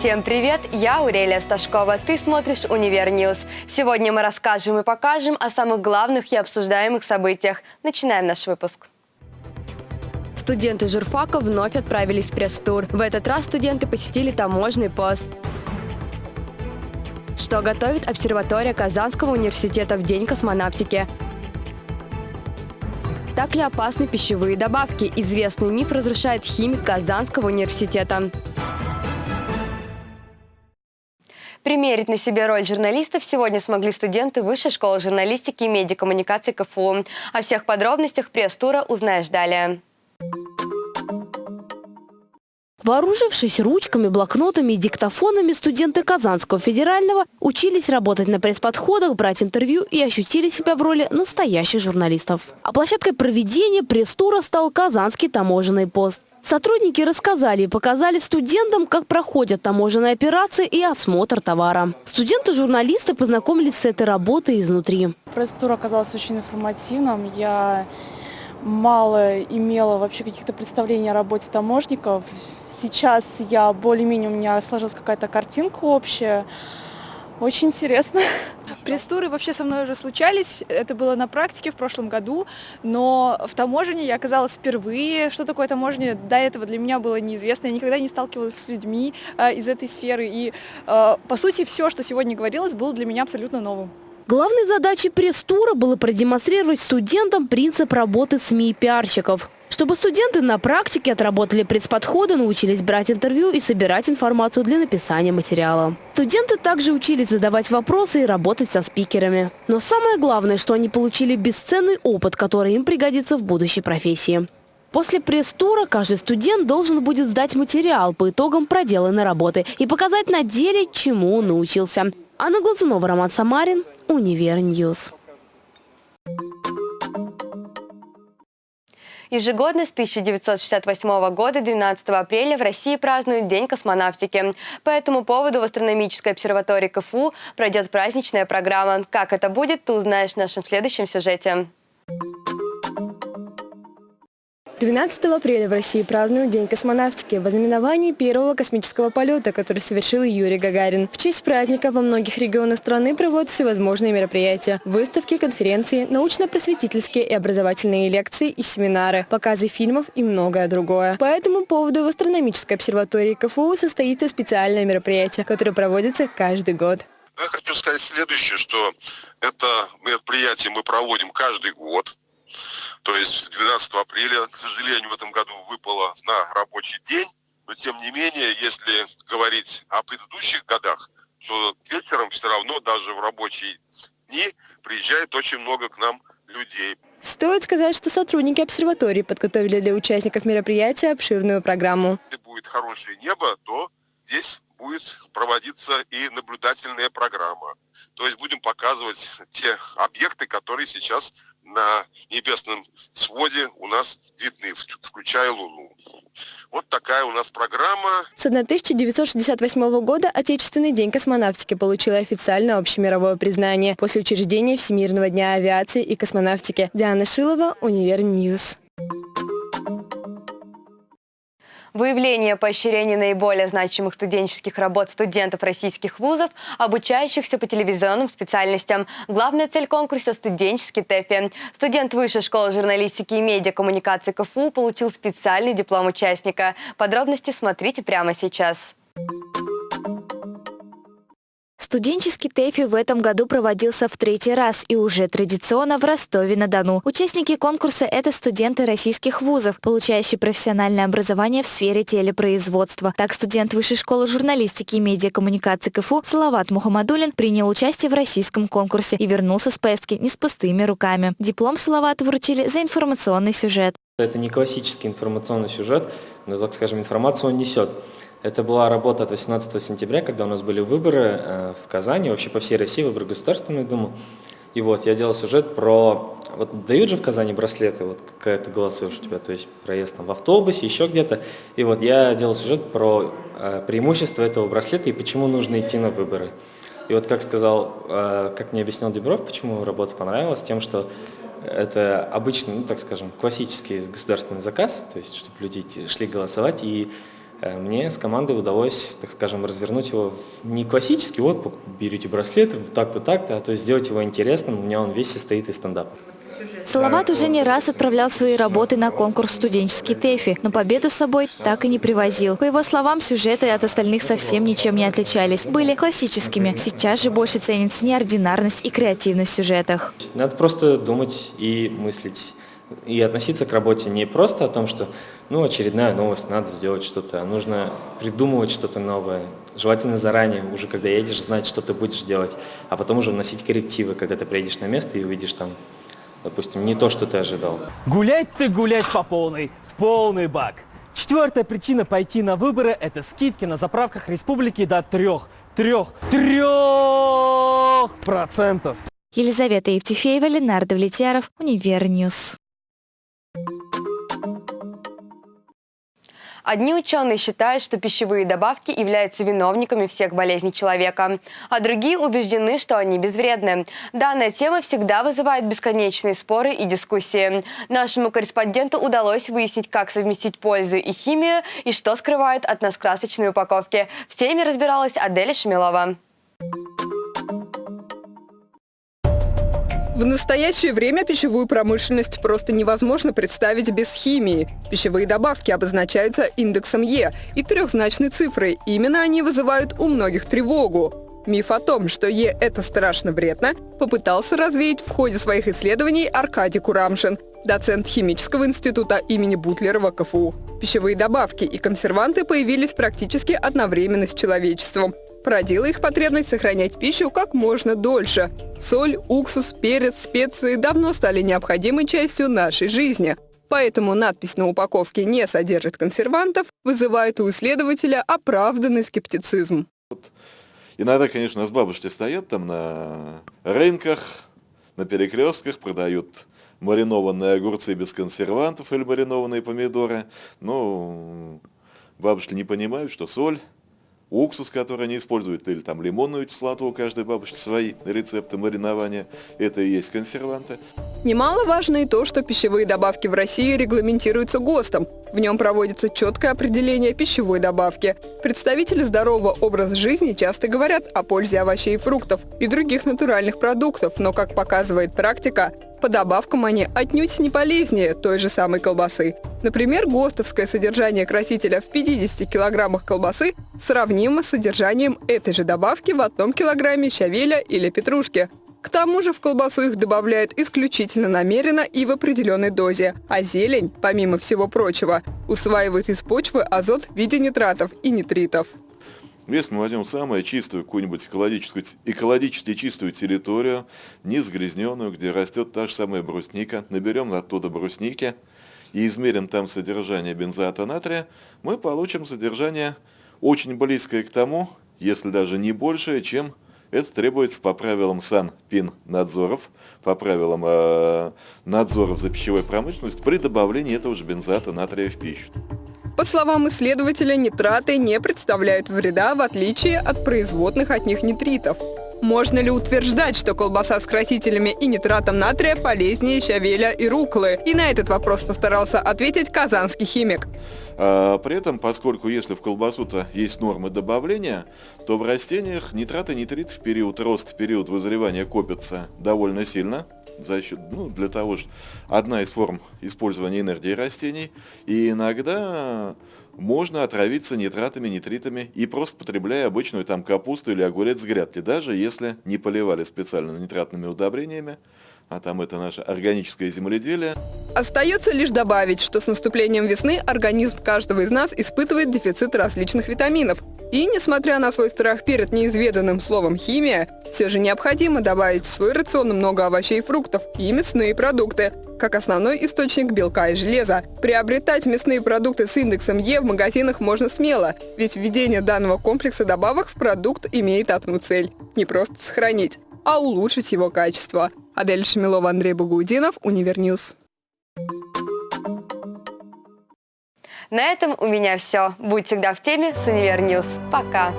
Всем привет, я Урелия Сташкова, ты смотришь Универ News. Сегодня мы расскажем и покажем о самых главных и обсуждаемых событиях. Начинаем наш выпуск. Студенты журфака вновь отправились в пресс-тур. В этот раз студенты посетили таможенный пост. Что готовит обсерватория Казанского университета в День космонавтики? Так ли опасны пищевые добавки? Известный миф разрушает химик Казанского университета. Примерить на себе роль журналистов сегодня смогли студенты Высшей школы журналистики и медиакоммуникации КФУ. О всех подробностях пресс-тура узнаешь далее. Вооружившись ручками, блокнотами и диктофонами, студенты Казанского федерального учились работать на пресс-подходах, брать интервью и ощутили себя в роли настоящих журналистов. А площадкой проведения пресс-тура стал Казанский таможенный пост. Сотрудники рассказали и показали студентам, как проходят таможенные операции и осмотр товара. Студенты-журналисты познакомились с этой работой изнутри. Пресс-тур оказался очень информативным. Я мало имела вообще каких-то представлений о работе таможников. Сейчас я более-менее, у меня сложилась какая-то картинка общая. Очень интересно. Пресс-туры вообще со мной уже случались. Это было на практике в прошлом году, но в таможне я оказалась впервые. Что такое таможня? До этого для меня было неизвестно. Я никогда не сталкивалась с людьми э, из этой сферы. И, э, по сути, все, что сегодня говорилось, было для меня абсолютно новым. Главной задачей пресс-тура было продемонстрировать студентам принцип работы СМИ и пиарщиков. Чтобы студенты на практике отработали пресс-подходы, научились брать интервью и собирать информацию для написания материала. Студенты также учились задавать вопросы и работать со спикерами. Но самое главное, что они получили бесценный опыт, который им пригодится в будущей профессии. После пресс-тура каждый студент должен будет сдать материал по итогам проделанной работы и показать на деле, чему он научился. Анна Глазунова, Роман Самарин, Универ News. Ежегодно с 1968 года 12 апреля в России празднуют День космонавтики. По этому поводу в астрономической обсерватории КФУ пройдет праздничная программа. Как это будет, ты узнаешь в нашем следующем сюжете. 12 апреля в России празднуют День космонавтики в ознаменовании первого космического полета, который совершил Юрий Гагарин. В честь праздника во многих регионах страны проводят всевозможные мероприятия – выставки, конференции, научно-просветительские и образовательные лекции и семинары, показы фильмов и многое другое. По этому поводу в астрономической обсерватории КФУ состоится специальное мероприятие, которое проводится каждый год. Я хочу сказать следующее, что это мероприятие мы проводим каждый год. То есть 12 апреля, к сожалению, в этом году выпало на рабочий день, но тем не менее, если говорить о предыдущих годах, то вечером все равно даже в рабочие дни приезжает очень много к нам людей. Стоит сказать, что сотрудники обсерватории подготовили для участников мероприятия обширную программу. Если будет хорошее небо, то здесь будет проводиться и наблюдательная программа. То есть будем показывать те объекты, которые сейчас на небесном своде у нас видны, включая Луну. Вот такая у нас программа. С 1968 года Отечественный день космонавтики получил официально общемировое признание после учреждения Всемирного дня авиации и космонавтики. Диана Шилова, Универ News. Выявление поощрения наиболее значимых студенческих работ студентов российских вузов, обучающихся по телевизионным специальностям. Главная цель конкурса – студенческий ТЭФИ. Студент Высшей школы журналистики и медиакоммуникации КФУ получил специальный диплом участника. Подробности смотрите прямо сейчас. Студенческий ТЭФИ в этом году проводился в третий раз и уже традиционно в Ростове-на-Дону. Участники конкурса – это студенты российских вузов, получающие профессиональное образование в сфере телепроизводства. Так, студент Высшей школы журналистики и медиакоммуникации КФУ Салават Мухаммадулин принял участие в российском конкурсе и вернулся с поездки не с пустыми руками. Диплом Салавату вручили за информационный сюжет. Это не классический информационный сюжет, но, так скажем, информацию он несет. Это была работа от 18 сентября, когда у нас были выборы э, в Казани, вообще по всей России, выборы Государственную Думу. И вот я делал сюжет про... Вот дают же в Казани браслеты, вот когда ты голосуешь у тебя, то есть проезд там в автобусе, еще где-то. И вот я делал сюжет про э, преимущество этого браслета и почему нужно идти на выборы. И вот как сказал, э, как мне объяснил Дебров, почему работа понравилась, тем, что это обычный, ну так скажем, классический государственный заказ, то есть чтобы люди шли голосовать, и мне с командой удалось, так скажем, развернуть его в не классический, вот берете браслет, так-то, так-то, а то есть сделать его интересным. У меня он весь состоит из стендапа. Салават уже не раз отправлял свои работы на конкурс «Студенческий ТЭФИ», но победу с собой так и не привозил. По его словам, сюжеты от остальных совсем ничем не отличались. Были классическими. Сейчас же больше ценится неординарность и креативность в сюжетах. Надо просто думать и мыслить. И относиться к работе не просто о том, что ну, очередная новость, надо сделать что-то, нужно придумывать что-то новое. Желательно заранее, уже когда едешь, знать, что ты будешь делать, а потом уже вносить коррективы, когда ты приедешь на место и увидишь там допустим, не то, что ты ожидал. Гулять ты гулять по полной, в полный бак. Четвертая причина пойти на выборы – это скидки на заправках республики до трех, трех, трех процентов. Елизавета Евтефеева, Ленар Давлетьяров, Универ News. Одни ученые считают, что пищевые добавки являются виновниками всех болезней человека, а другие убеждены, что они безвредны. Данная тема всегда вызывает бесконечные споры и дискуссии. Нашему корреспонденту удалось выяснить, как совместить пользу и химию, и что скрывают от нас красочные упаковки. В теме разбиралась Аделя Шмелова. В настоящее время пищевую промышленность просто невозможно представить без химии. Пищевые добавки обозначаются индексом Е и трехзначной цифрой. Именно они вызывают у многих тревогу. Миф о том, что Е – это страшно вредно, попытался развеять в ходе своих исследований Аркадий Курамшин, доцент химического института имени Бутлерова КФУ. Пищевые добавки и консерванты появились практически одновременно с человечеством породила их потребность сохранять пищу как можно дольше. Соль, уксус, перец, специи давно стали необходимой частью нашей жизни. Поэтому надпись на упаковке «не содержит консервантов» вызывает у исследователя оправданный скептицизм. Иногда, конечно, с бабушки стоят там на рынках, на перекрестках, продают маринованные огурцы без консервантов или маринованные помидоры. Но бабушки не понимают, что соль уксус, который они используют, или там лимонную кислоту, у каждой бабушки свои рецепты маринования, это и есть консерванты. Немаловажно и то, что пищевые добавки в России регламентируются ГОСТом. В нем проводится четкое определение пищевой добавки. Представители здорового образа жизни часто говорят о пользе овощей и фруктов и других натуральных продуктов, но, как показывает практика, по добавкам они отнюдь не полезнее той же самой колбасы. Например, ГОСТовское содержание красителя в 50 килограммах колбасы сравнимо с содержанием этой же добавки в одном килограмме щавеля или петрушки. К тому же в колбасу их добавляют исключительно намеренно и в определенной дозе, а зелень, помимо всего прочего, усваивает из почвы азот в виде нитратов и нитритов. Если мы возьмем самую чистую, какую-нибудь экологическую, экологически чистую территорию, не загрязненную, где растет та же самая брусника, наберем оттуда брусники и измерим там содержание бензоата натрия, мы получим содержание очень близкое к тому, если даже не большее, чем это требуется по правилам Санпин-надзоров, по правилам э, надзоров за пищевой промышленностью при добавлении этого же бензоата натрия в пищу. По словам исследователя, нитраты не представляют вреда, в отличие от производных от них нитритов. Можно ли утверждать, что колбаса с красителями и нитратом натрия полезнее щавеля и руколы? И на этот вопрос постарался ответить казанский химик. А, при этом, поскольку если в колбасу-то есть нормы добавления, то в растениях нитраты и нитрит в период роста, в период вызревания копятся довольно сильно за счет, ну, для того, что одна из форм использования энергии растений, и иногда можно отравиться нитратами, нитритами и просто потребляя обычную там капусту или огурец с грядки, даже если не поливали специально нитратными удобрениями, а там это наше органическое земледелие. Остается лишь добавить, что с наступлением весны организм каждого из нас испытывает дефицит различных витаминов. И, несмотря на свой страх перед неизведанным словом «химия», все же необходимо добавить в свой рацион много овощей и фруктов и мясные продукты, как основной источник белка и железа. Приобретать мясные продукты с индексом Е в магазинах можно смело, ведь введение данного комплекса добавок в продукт имеет одну цель – не просто сохранить, а улучшить его качество. Адель Шамилова, Андрей Багаудинов, Универ News. На этом у меня все. Будь всегда в теме с Универ News. Пока!